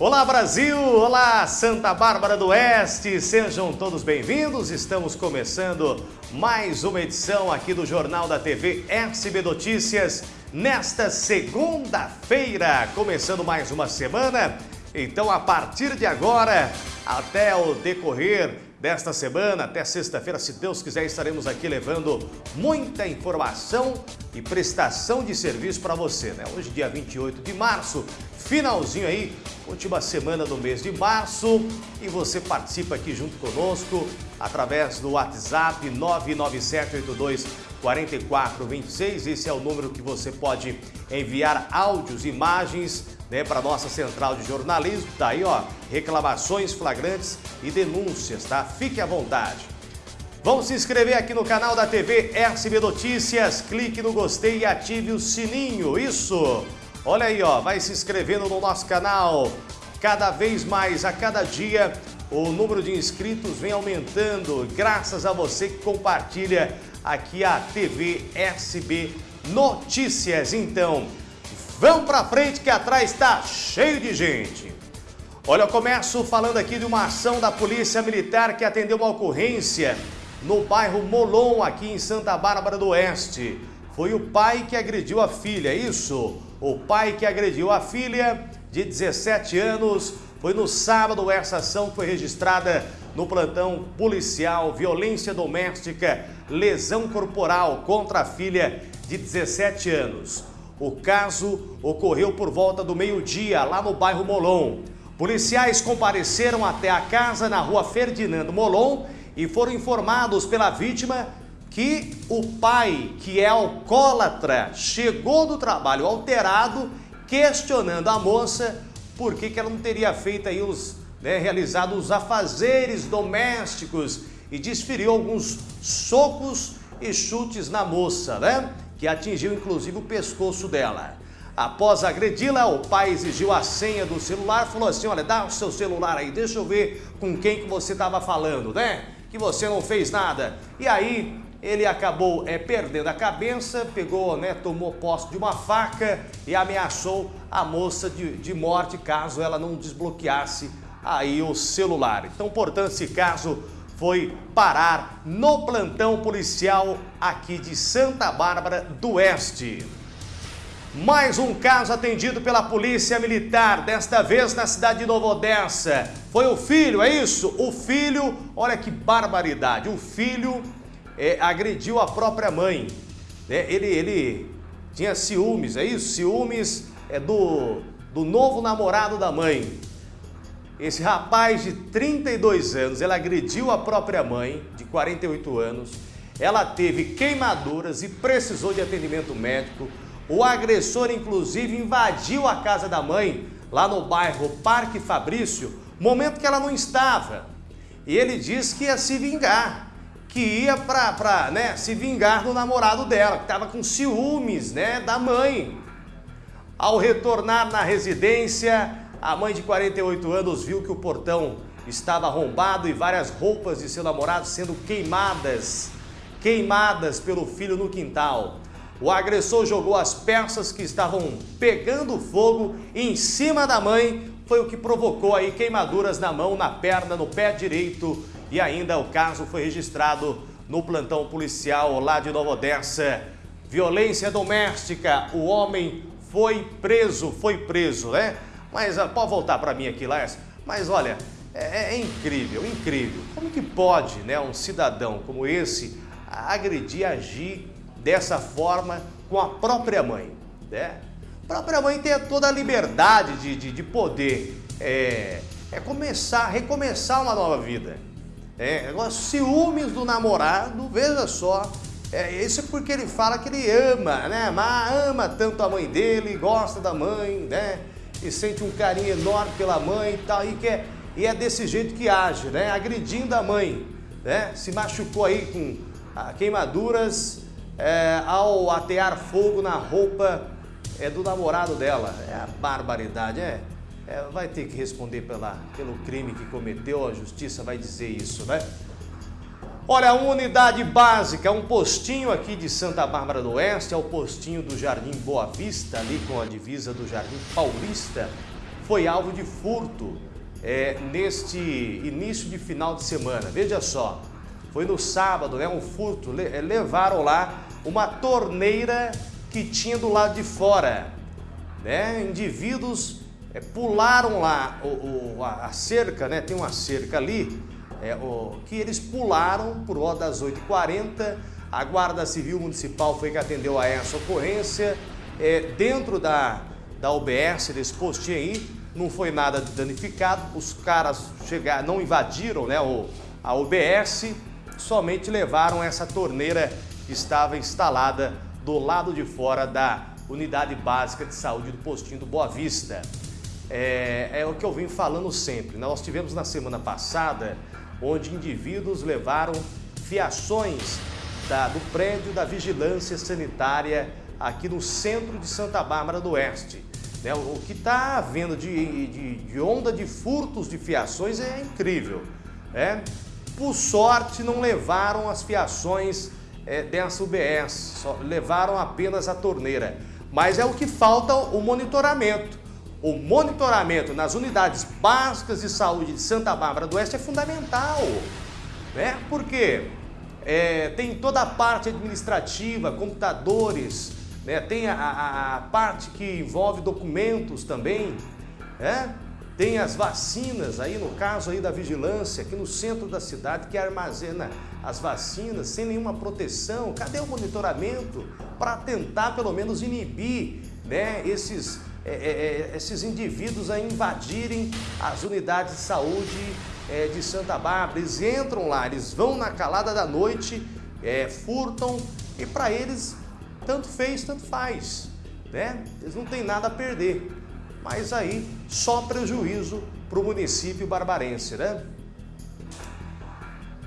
Olá Brasil, olá Santa Bárbara do Oeste, sejam todos bem-vindos. Estamos começando mais uma edição aqui do Jornal da TV SB Notícias nesta segunda-feira, começando mais uma semana. Então, a partir de agora, até o decorrer desta semana, até sexta-feira, se Deus quiser, estaremos aqui levando muita informação e prestação de serviço para você, né? Hoje, dia 28 de março, finalzinho aí, última semana do mês de março, e você participa aqui junto conosco através do WhatsApp 99782 4426. Esse é o número que você pode enviar áudios, imagens né, para nossa central de jornalismo. Tá aí, ó, reclamações flagrantes e denúncias, tá? Fique à vontade. Vamos se inscrever aqui no canal da TV SB Notícias, clique no gostei e ative o sininho, isso! Olha aí, ó, vai se inscrevendo no nosso canal. Cada vez mais, a cada dia, o número de inscritos vem aumentando, graças a você que compartilha aqui a TV SB Notícias. Então, vamos para frente que atrás está cheio de gente. Olha, eu começo falando aqui de uma ação da Polícia Militar que atendeu uma ocorrência no bairro Molon, aqui em Santa Bárbara do Oeste. Foi o pai que agrediu a filha, isso? O pai que agrediu a filha de 17 anos. Foi no sábado essa ação foi registrada no plantão policial, violência doméstica, lesão corporal contra a filha de 17 anos. O caso ocorreu por volta do meio-dia, lá no bairro Molon. Policiais compareceram até a casa na rua Ferdinando Molon e foram informados pela vítima que o pai, que é alcoólatra, chegou do trabalho alterado, questionando a moça por que, que ela não teria feito aí os, né, realizado os afazeres domésticos e desferiu alguns socos e chutes na moça, né? Que atingiu inclusive o pescoço dela. Após agredi-la, o pai exigiu a senha do celular, falou assim, olha, dá o seu celular aí, deixa eu ver com quem que você estava falando, né? Que você não fez nada. E aí, ele acabou é, perdendo a cabeça, pegou, né, tomou posse de uma faca e ameaçou a moça de, de morte caso ela não desbloqueasse aí o celular. Então, portanto, esse caso foi parar no plantão policial aqui de Santa Bárbara do Oeste. Mais um caso atendido pela Polícia Militar, desta vez na cidade de Novo Odessa. Foi o filho, é isso? O filho, olha que barbaridade, o filho é, agrediu a própria mãe. Né? Ele, ele tinha ciúmes, é isso? Ciúmes é do, do novo namorado da mãe. Esse rapaz de 32 anos, ele agrediu a própria mãe, de 48 anos. Ela teve queimaduras e precisou de atendimento médico. O agressor, inclusive, invadiu a casa da mãe, lá no bairro Parque Fabrício, momento que ela não estava. E ele disse que ia se vingar que ia para né, se vingar do namorado dela, que estava com ciúmes né, da mãe. Ao retornar na residência, a mãe de 48 anos viu que o portão estava arrombado e várias roupas de seu namorado sendo queimadas, queimadas pelo filho no quintal. O agressor jogou as peças que estavam pegando fogo em cima da mãe, foi o que provocou aí queimaduras na mão, na perna, no pé direito e ainda o caso foi registrado no plantão policial lá de Nova Odessa. Violência doméstica, o homem foi preso, foi preso, né? Mas ah, pode voltar para mim aqui, Lars. Mas olha, é, é, incrível, incrível. Como que pode né, um cidadão como esse agredir, agir dessa forma com a própria mãe? Né? A própria mãe tem toda a liberdade de, de, de poder é, é começar, recomeçar uma nova vida. É, agora, ciúmes do namorado, veja só, é, isso é porque ele fala que ele ama, né? Mas ama tanto a mãe dele, gosta da mãe, né? E sente um carinho enorme pela mãe e tal, e, quer, e é desse jeito que age, né? Agredindo a mãe, né? Se machucou aí com ah, queimaduras é, ao atear fogo na roupa é, do namorado dela. É a barbaridade, é é, vai ter que responder pela, pelo crime que cometeu, a justiça vai dizer isso, né? Olha, uma unidade básica, um postinho aqui de Santa Bárbara do Oeste, é o postinho do Jardim Boa Vista, ali com a divisa do Jardim Paulista, foi alvo de furto é, neste início de final de semana. Veja só, foi no sábado, né, um furto, é, levaram lá uma torneira que tinha do lado de fora. Né? Indivíduos é, pularam lá o, o, a cerca, né? tem uma cerca ali, é, o, que eles pularam por volta das 8h40. A Guarda Civil Municipal foi que atendeu a essa ocorrência. É, dentro da, da UBS, desse postinho aí, não foi nada danificado. Os caras chegaram, não invadiram né, o, a UBS, somente levaram essa torneira que estava instalada do lado de fora da Unidade Básica de Saúde do Postinho do Boa Vista. É, é o que eu vim falando sempre. Nós tivemos na semana passada, onde indivíduos levaram fiações da, do prédio da Vigilância Sanitária aqui no centro de Santa Bárbara do Oeste. Né? O que está havendo de, de, de, onda de furtos de fiações é incrível. Né? Por sorte, não levaram as fiações é, dessa UBS, levaram apenas a torneira. Mas é o que falta o monitoramento. O monitoramento nas unidades básicas de saúde de Santa Bárbara do Oeste é fundamental. Né? Porque é, tem toda a parte administrativa, computadores, né? tem a, a, a, parte que envolve documentos também, né? tem as vacinas, aí no caso aí da vigilância, aqui no centro da cidade, que armazena as vacinas sem nenhuma proteção. Cadê o monitoramento para tentar pelo menos inibir né, esses, é, é, é, esses indivíduos a invadirem as unidades de saúde é, de Santa Bárbara? Eles entram lá, eles vão na calada da noite, é, furtam e para eles tanto fez, tanto faz. Né? Eles não têm nada a perder. Mas aí só prejuízo para o município barbarense, né?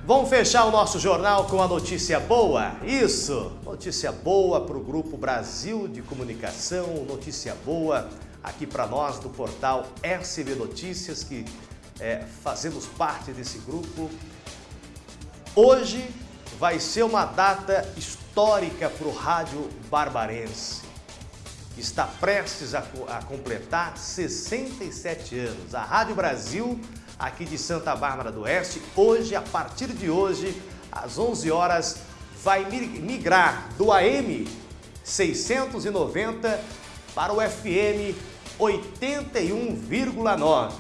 Vamos fechar o nosso jornal com a notícia boa? Isso! Notícia boa para o Grupo Brasil de Comunicação, notícia boa aqui para nós do portal SB Notícias, que é, fazemos parte desse grupo. Hoje vai ser uma data histórica para o rádio barbarense. Está prestes a, a completar 67 anos. A Rádio Brasil, aqui de Santa Bárbara do Oeste, hoje, a partir de hoje, às 11 horas, vai migrar do AM 690 para o FM 81,9.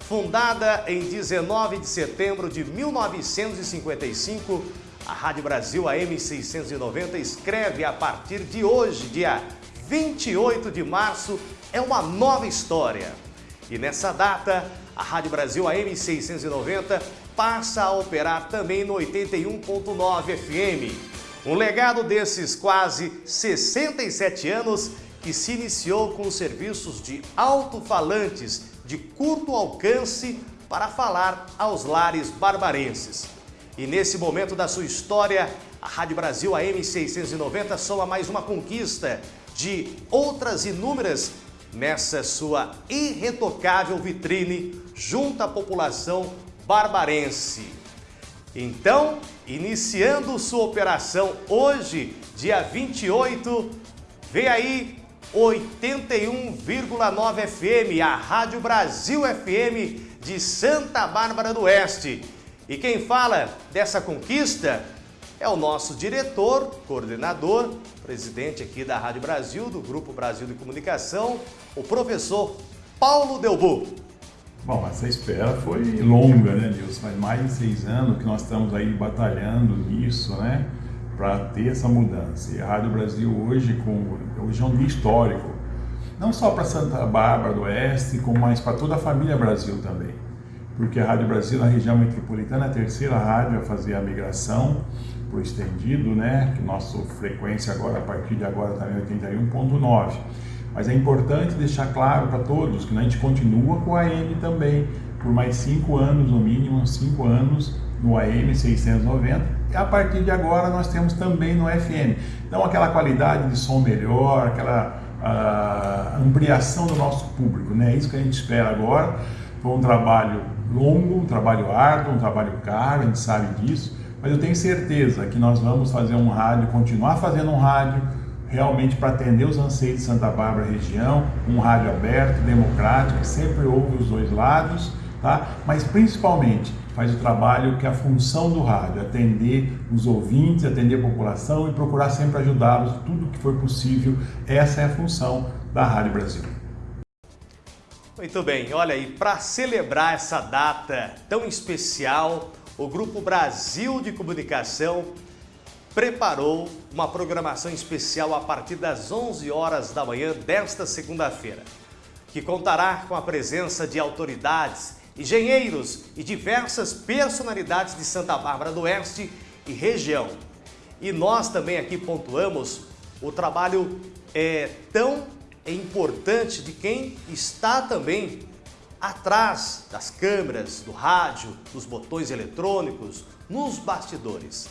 Fundada em 19 de setembro de 1955, a Rádio Brasil AM 690 escreve a partir de hoje, dia 28 de março, é uma nova história. E nessa data, a Rádio Brasil AM 690 passa a operar também no 81.9 FM. Um legado desses quase 67 anos que se iniciou com serviços de alto-falantes de curto alcance para falar aos lares barbarenses. E nesse momento da sua história, a Rádio Brasil AM 690 soma mais uma conquista de outras inúmeras nessa sua irretocável vitrine junto à população barbarense. Então, iniciando sua operação hoje, dia 28, vem aí 81,9 FM, a Rádio Brasil FM de Santa Bárbara do Oeste. E quem fala dessa conquista é o nosso diretor, coordenador, presidente aqui da Rádio Brasil, do Grupo Brasil de Comunicação, o professor Paulo Delbu. Bom, essa espera foi longa, né, Nilson? Faz mais de seis anos que nós estamos aí batalhando nisso, né, para ter essa mudança. E a Rádio Brasil hoje, com, hoje é um dia histórico, não só para Santa Bárbara do Oeste, como mais para toda a família Brasil também porque a Rádio Brasil, na região metropolitana, é a terceira rádio a fazer a migração o estendido, né? Que nossa frequência agora, a partir de agora, está em 81.9. Mas é importante deixar claro para todos que a gente continua com a AM também, por mais cinco anos, no mínimo, cinco anos no AM 690. E a partir de agora nós temos também no FM. Então aquela qualidade de som melhor, aquela ampliação do nosso público, né? É isso que a gente espera agora. Foi um trabalho longo, um trabalho árduo, um trabalho caro, a gente sabe disso, mas eu tenho certeza que nós vamos fazer um rádio, continuar fazendo um rádio realmente para atender os anseios de Santa Bárbara região, um rádio aberto, democrático, que sempre ouve os dois lados, tá? mas principalmente faz o trabalho que é a função do rádio, atender os ouvintes, atender a população e procurar sempre ajudá-los tudo que for possível. Essa é a função da Rádio Brasil. Muito bem, olha aí, para celebrar essa data tão especial, o Grupo Brasil de Comunicação preparou uma programação especial a partir das 11 horas da manhã desta segunda-feira, que contará com a presença de autoridades, engenheiros e diversas personalidades de Santa Bárbara do Oeste e região. E nós também aqui pontuamos o trabalho é, tão importante de quem está também atrás das câmeras, do rádio, dos botões eletrônicos, nos bastidores.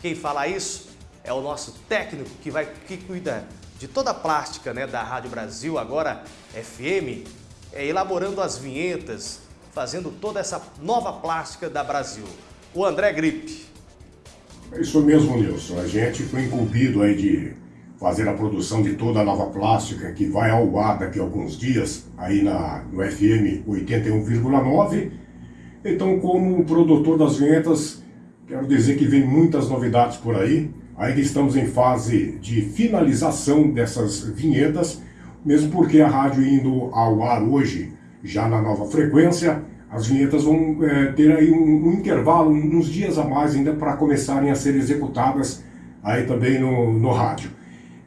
Quem fala isso é o nosso técnico que, vai, que cuida de toda a plástica né, da Rádio Brasil, agora FM, é, elaborando as vinhetas, fazendo toda essa nova plástica da Brasil. O André Gripe. É isso mesmo, Nilson. A gente foi incumbido aí de fazer a produção de toda a nova plástica que vai ao ar daqui a alguns dias, aí na, no FM 81,9. Então, como produtor das vinhetas, Quero dizer que vem muitas novidades por aí. Ainda estamos em fase de finalização dessas vinhetas, mesmo porque a rádio indo ao ar hoje, já na nova frequência, as vinhetas vão é, ter aí um, um, intervalo, uns dias a mais ainda para começarem a ser executadas aí também no, no rádio.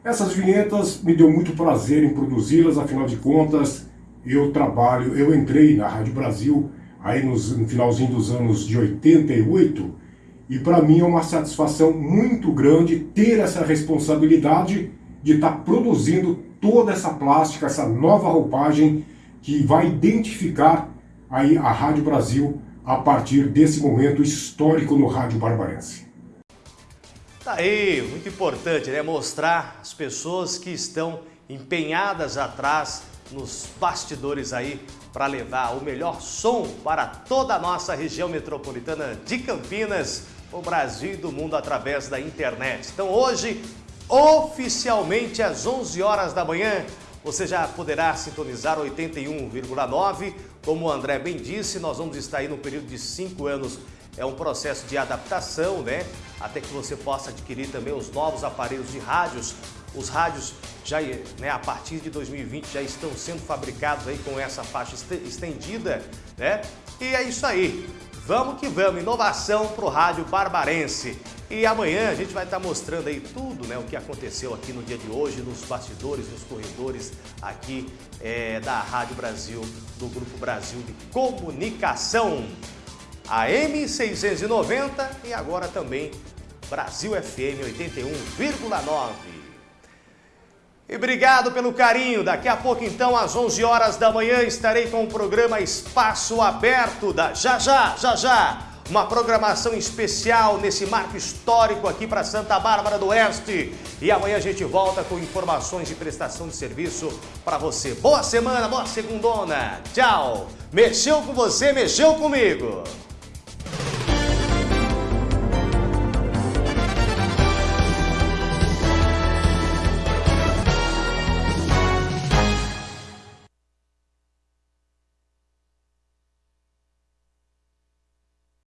Essas vinhetas me deu muito prazer em produzi-las, afinal de contas, eu trabalho, eu entrei na Rádio Brasil aí nos, no finalzinho dos anos de 88 e para mim é uma satisfação muito grande ter essa responsabilidade de estar tá produzindo toda essa plástica, essa nova roupagem que vai identificar aí a Rádio Brasil a partir desse momento histórico no Rádio Barbarense. Tá aí, muito importante, né? Mostrar as pessoas que estão empenhadas atrás nos bastidores aí para levar o melhor som para toda a nossa região metropolitana de Campinas, o Brasil e do mundo através da internet. Então hoje, oficialmente às 11 horas da manhã, você já poderá sintonizar 81,9. Como o André bem disse, nós vamos estar aí no período de 5 anos. É um processo de adaptação, né? Até que você possa adquirir também os novos aparelhos de rádios. Os rádios já, né, a partir de 2020 já estão sendo fabricados aí com essa faixa estendida, né? E é isso aí. Vamos que vamos, inovação para o rádio barbarense. E amanhã a gente vai estar mostrando aí tudo né, o que aconteceu aqui no dia de hoje, nos bastidores, nos corredores aqui é, da Rádio Brasil, do Grupo Brasil de Comunicação. A M690 e agora também Brasil FM 81,9. E obrigado pelo carinho. Daqui a pouco, então, às 11 horas da manhã, estarei com o programa Espaço Aberto da Já Já, Já Já. Uma programação especial nesse marco histórico aqui para Santa Bárbara do Oeste. E amanhã a gente volta com informações de prestação de serviço para você. Boa semana, boa segundona. Tchau. Mexeu com você, mexeu comigo.